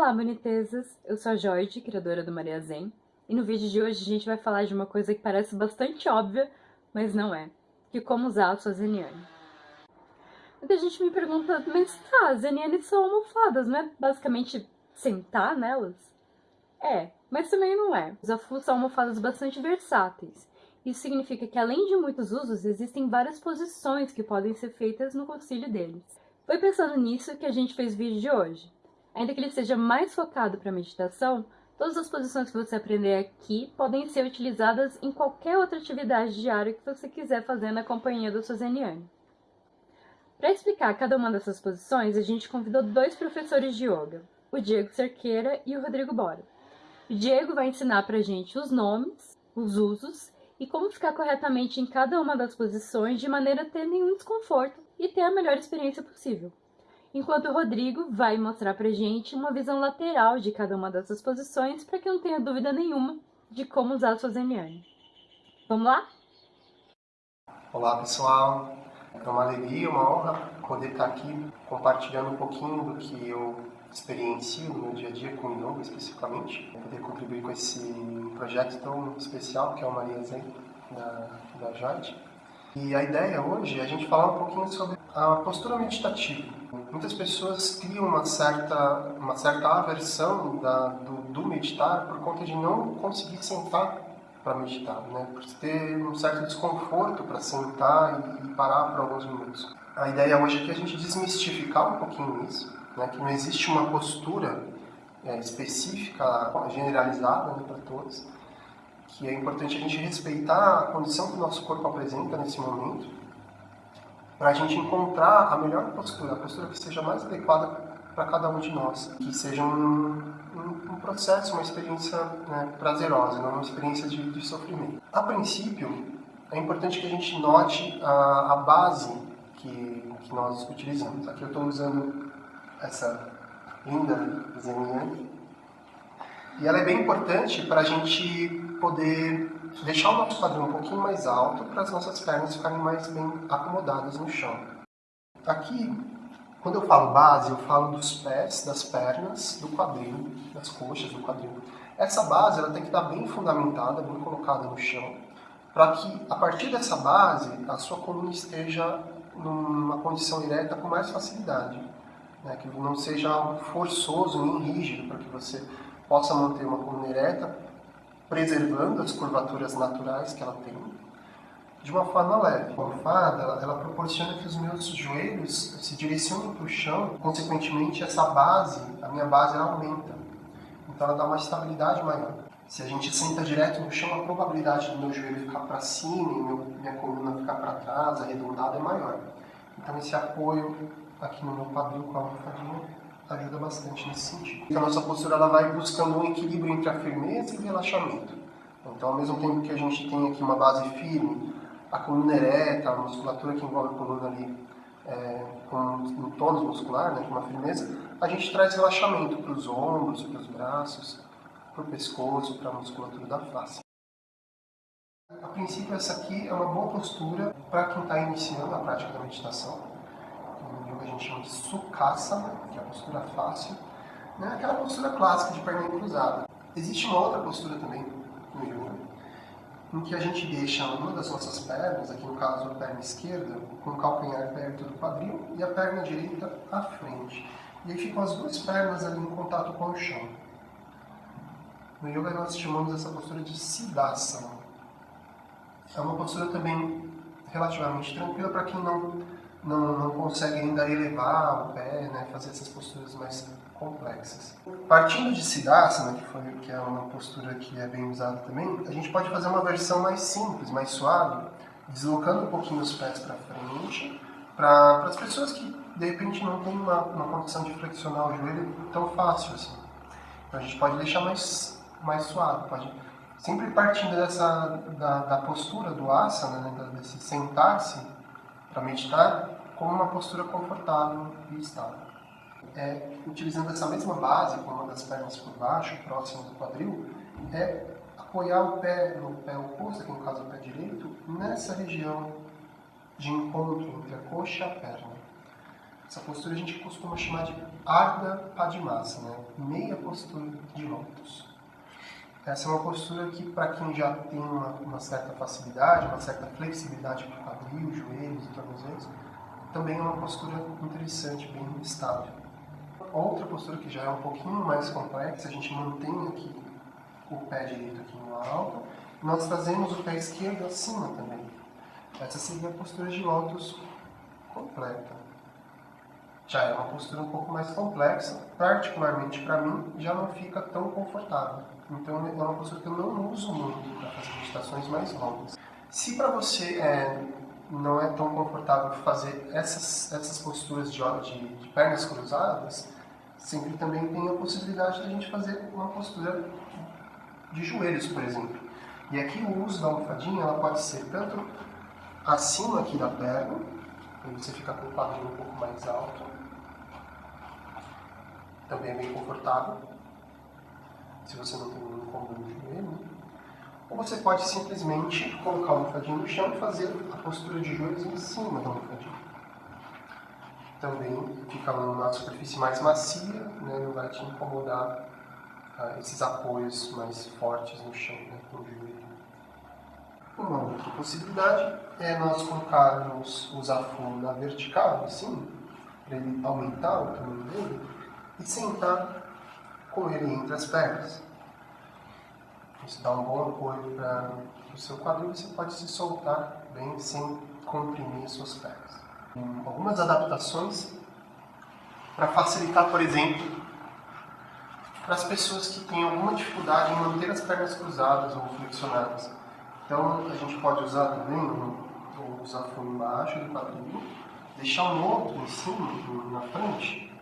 Olá, bonitezas! Eu sou a Jorge, criadora do Maria Zen, e no vídeo de hoje a gente vai falar de uma coisa que parece bastante óbvia, mas não é, que como usar a sua Zeniane. Muita gente me pergunta, mas tá, Zeniane são almofadas, não é basicamente sentar nelas? É, mas também não é. Os afus são almofadas bastante versáteis. Isso significa que além de muitos usos, existem várias posições que podem ser feitas no concílio deles. Foi pensando nisso que a gente fez o vídeo de hoje. Ainda que ele seja mais focado para meditação, todas as posições que você aprender aqui podem ser utilizadas em qualquer outra atividade diária que você quiser fazer na companhia da sua Zeniane. Para explicar cada uma dessas posições, a gente convidou dois professores de yoga, o Diego Cerqueira e o Rodrigo Bora. O Diego vai ensinar para a gente os nomes, os usos e como ficar corretamente em cada uma das posições de maneira a ter nenhum desconforto e ter a melhor experiência possível enquanto o Rodrigo vai mostrar pra gente uma visão lateral de cada uma dessas posições para que não tenha dúvida nenhuma de como usar a sua Zeniane. Vamos lá? Olá pessoal, é uma alegria, uma honra poder estar aqui compartilhando um pouquinho do que eu experiencio no meu dia a dia com o yoga especificamente, poder contribuir com esse projeto tão especial que é o Maria Zen da, da Jade. E a ideia hoje é a gente falar um pouquinho sobre a postura meditativa. Muitas pessoas criam uma certa, uma certa aversão da, do, do meditar por conta de não conseguir sentar para meditar, né? por ter um certo desconforto para sentar e, parar por alguns minutos. A ideia hoje é que a gente desmistificar um pouquinho isso, né? que não existe uma postura é, específica, generalizada né, para todos, que é importante a gente respeitar a condição que o nosso corpo apresenta nesse momento para a gente encontrar a melhor postura, a postura que seja mais adequada para cada um de nós, que seja um, um, um processo, uma experiência né, prazerosa, não uma experiência de, de, sofrimento. A princípio, é importante que a gente note a, a base que, que nós utilizamos. Aqui eu estou usando essa linda desenha e ela é bem importante para a gente poder deixar o nosso quadril um pouquinho mais alto para as nossas pernas ficarem mais bem acomodadas no chão. Aqui, quando eu falo base, eu falo dos pés, das pernas, do quadril, das coxas do quadril. Essa base ela tem que estar bem fundamentada, bem colocada no chão, para que a partir dessa base a sua coluna esteja numa condição ereta com mais facilidade. Né? Que não seja forçoso nem rígido, para que você possa manter uma coluna ereta preservando as curvaturas naturais que ela tem, de uma forma leve. A almofada, ela, ela proporciona que os meus joelhos se direcionem para o chão, consequentemente essa base, a minha base, ela aumenta. Então ela dá uma estabilidade maior. Se a gente senta direto no chão, a probabilidade do meu joelho ficar para cima e meu, minha coluna ficar para trás, arredondada, é maior. Então esse apoio aqui no meu quadril com a almofadinha ajuda bastante nesse sentido. Então, a nossa postura ela vai buscando um equilíbrio entre a firmeza e o relaxamento. Então, ao mesmo tempo que a gente tem aqui uma base firme, a coluna ereta, a musculatura que envolve a coluna ali é, com um tônus muscular, né, com uma firmeza, a gente traz relaxamento para os ombros, para os braços, para o pescoço, para a musculatura da face. A princípio, essa aqui é uma boa postura para quem está iniciando a prática da meditação yoga a gente chama de Sukhasana, que é a postura fácil, né? aquela postura clássica de perna cruzada. Existe uma outra postura também no yoga, em que a gente deixa uma das nossas pernas, aqui no caso a perna esquerda, com o calcanhar perto do quadril e a perna direita à frente. E aí ficam as duas pernas ali em contato com o chão. No yoga nós chamamos essa postura de Siddhasana. É uma postura também relativamente tranquila para quem não não, não consegue ainda elevar o pé, né, fazer essas posturas mais complexas. Partindo de Siddhasana, que, foi, que é uma postura que é bem usada também, a gente pode fazer uma versão mais simples, mais suave, deslocando um pouquinho os pés para frente, para as pessoas que de repente não têm uma, uma condição de flexionar o joelho tão fácil assim. Então a gente pode deixar mais, mais suave, pode sempre partindo dessa da, da postura do asana, né, desse sentar-se para meditar, com uma postura confortável e estável. É, utilizando essa mesma base, com uma das pernas por baixo, próximo do quadril, é apoiar o pé no pé oposto, aqui no caso o pé direito, nessa região de encontro entre a coxa e a perna. Essa postura a gente costuma chamar de Ardha Padmasana, né? meia postura de lótus. Essa é uma postura que, para quem já tem uma, uma, certa facilidade, uma certa flexibilidade para o quadril, joelhos e tornozelos, também é uma postura interessante, bem estável. Outra postura que já é um pouquinho mais complexa, a gente mantém aqui o pé direito aqui no alto, nós trazemos o pé esquerdo acima também. Essa seria a postura de lótus completa. Já é uma postura um pouco mais complexa, particularmente para mim, já não fica tão confortável. Então é uma postura que eu não uso muito para fazer meditações mais longas. Se para você é, não é tão confortável fazer essas, essas posturas de, de, de pernas cruzadas, sempre também tem a possibilidade de a gente fazer uma postura de joelhos, por exemplo. E aqui o uso da almofadinha ela pode ser tanto acima aqui da perna, para você ficar com o quadril um pouco mais alto, também é bem confortável, se você não tem nenhum incômodo no joelho. Ou você pode simplesmente colocar o almofadinho no chão e fazer a postura de joelhos em cima da almofadinha. Também fica numa superfície mais macia, né, não vai te incomodar uh, esses apoios mais fortes no chão, né, no joelho. Uma outra possibilidade é nós colocarmos o zafu na vertical, assim, para ele aumentar o tamanho dele, e sentar com ele entre as pernas. Isso dá um bom apoio para o seu quadril e você pode se soltar bem sem comprimir suas pernas. Algumas adaptações para facilitar, por exemplo, para as pessoas que têm alguma dificuldade em manter as pernas cruzadas ou flexionadas. Então a gente pode usar também o zafuno embaixo do quadril, deixar um outro em cima, na frente,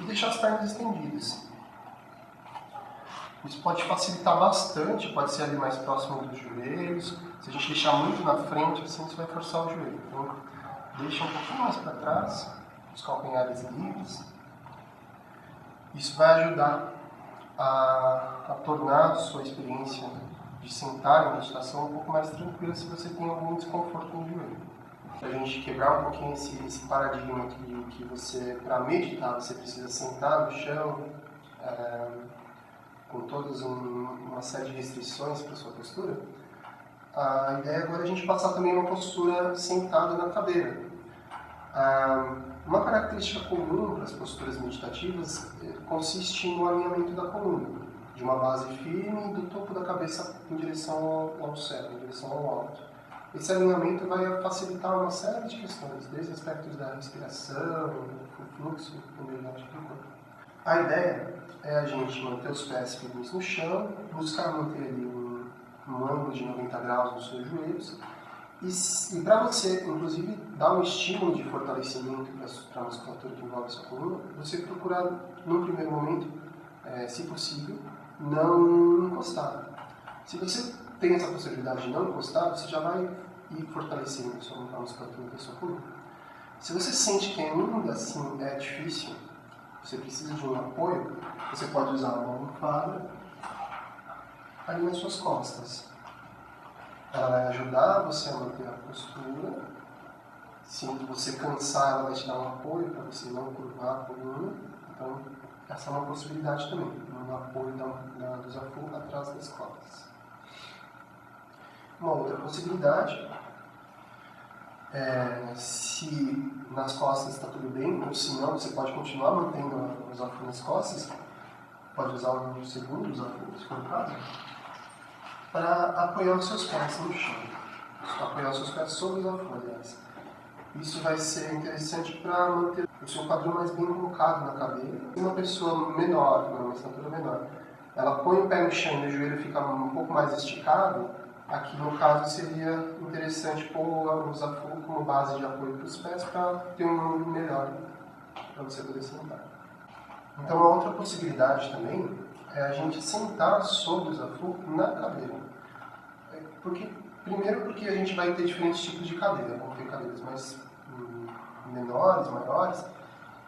e deixar as pernas estendidas. Isso pode facilitar bastante, pode ser ali mais próximo dos joelhos. Se a gente deixar muito na frente, assim, você vai forçar o joelho. Então, deixa um pouquinho mais para trás, os calcanhares livres. Isso vai ajudar a, a tornar a sua experiência de sentar em meditação um pouco mais tranquila se você tem algum desconforto no joelho. Para a gente quebrar um pouquinho esse, esse paradigma que você, para meditar, você precisa sentar no chão, é, com todas um, uma série de restrições para sua postura, a ideia agora é a gente passar também uma postura sentada na cadeira. Ah, uma característica comum para as posturas meditativas eh, consiste no alinhamento da coluna, de uma base firme do topo da cabeça em direção ao céu, em direção ao alto. Esse alinhamento vai facilitar uma série de questões, desde aspectos da respiração, do fluxo, do corpo. A ideia é a gente manter os pés firmes no chão, buscar manter ali um, um ângulo de 90 graus nos seus joelhos, e, e para você, inclusive, dar um estímulo de fortalecimento para a musculatura que envolve a sua coluna, você procurar, no primeiro momento, é, se possível, não encostar. Se você tem essa possibilidade de não encostar, você já vai ir fortalecendo a, sua, musculatura da sua coluna. Se você sente que ainda assim é difícil, você precisa de um apoio, você pode usar uma almofada ali nas suas costas. Ela vai ajudar você a manter a postura. Se você cansar, ela vai te dar um apoio para você não curvar a coluna. Então, essa é uma possibilidade também, um apoio da, da, do desafio atrás das costas. Uma outra possibilidade é, se nas costas está tudo bem, ou se não, você pode continuar mantendo o desafio nas costas, pode usar um segundo desafio, se for o caso, para apoiar os seus pés no chão. Apoiar os seus pés sobre o desafio, aliás. Isso vai ser interessante para manter o seu quadril mais bem colocado na cadeira. Uma pessoa menor, uma estatura menor, ela põe o pé no chão e o joelho fica um pouco mais esticado, Aqui, no caso, seria interessante pôr o Zafu como base de apoio para os pés para ter um ângulo melhor para você poder sentar. Então, a outra possibilidade também é a gente sentar sobre o Zafu na cadeira. É, porque, primeiro porque a gente vai ter diferentes tipos de cadeira. Vão ter cadeiras mais hum, menores, maiores.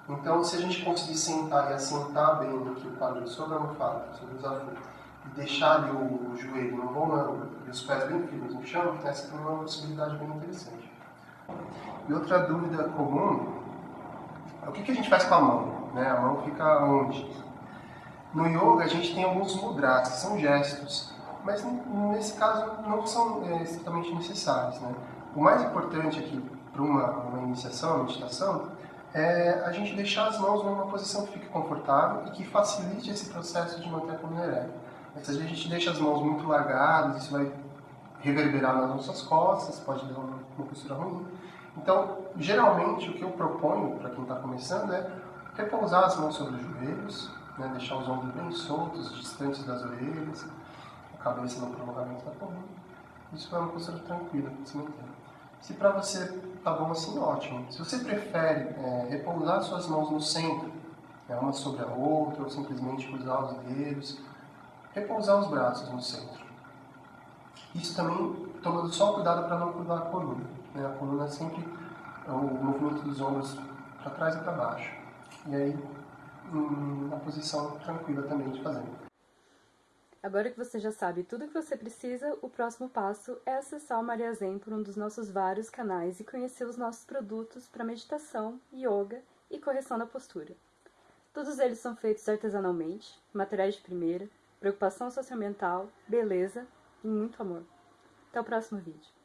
Então, se a gente conseguir sentar e assentar bem aqui o quadril sobre a almofada, sobre o Zafu, e deixar ali o joelho bom ângulo e os pés bem firmes no chão, essa é uma possibilidade bem interessante. E outra dúvida comum O que, que a gente faz com a mão? Né? A mão fica onde? No yoga a gente tem alguns mudras, que são gestos, mas nesse caso não são é, estritamente necessários. Né? O mais importante aqui para uma, uma iniciação, uma meditação, é a gente deixar as mãos numa posição que fique confortável e que facilite esse processo de manter a coluna ereta. Se a gente deixa as mãos muito largadas, isso vai reverberar nas nossas costas, pode dar uma, uma postura ruim. Então, geralmente, o que eu proponho para quem está começando é repousar as mãos sobre os joelhos, né, deixar os ombros bem soltos, distantes das orelhas, a cabeça no prolongamento da coluna. Isso é uma postura tranquila para se manter. Se para você tá bom assim, ótimo. Se você prefere é, repousar suas mãos no centro, né, uma sobre a outra, ou simplesmente cruzar os dedos, repousar os braços no centro. Isso também tomando só cuidado para não curvar a coluna. Né? A coluna é sempre o movimento dos ombros para trás e para baixo. E aí, uma posição tranquila também de fazer. Agora que você já sabe tudo o que você precisa, o próximo passo é acessar o Maria Zen por um dos nossos vários canais e conhecer os nossos produtos para meditação, yoga e correção da postura. Todos eles são feitos artesanalmente, materiais de primeira, preocupação socioambiental, beleza e muito amor. Até o próximo vídeo.